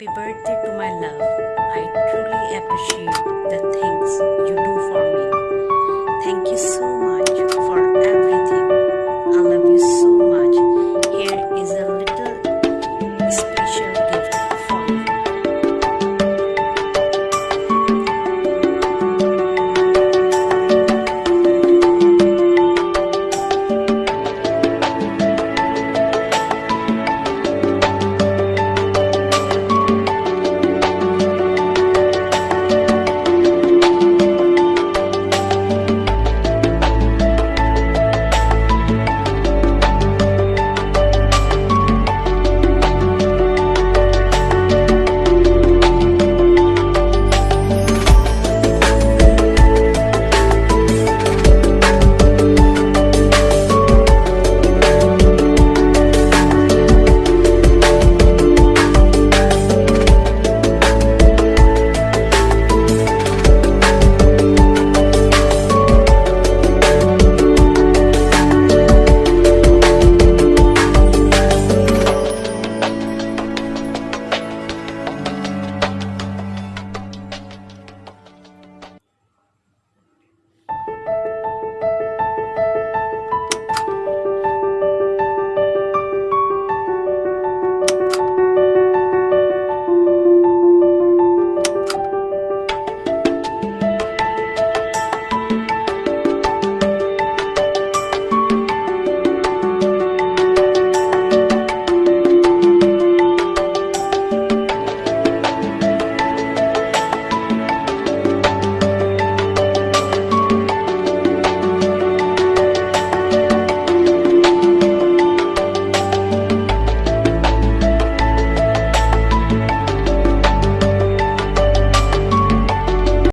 Happy birthday to my love. I truly appreciate the things you do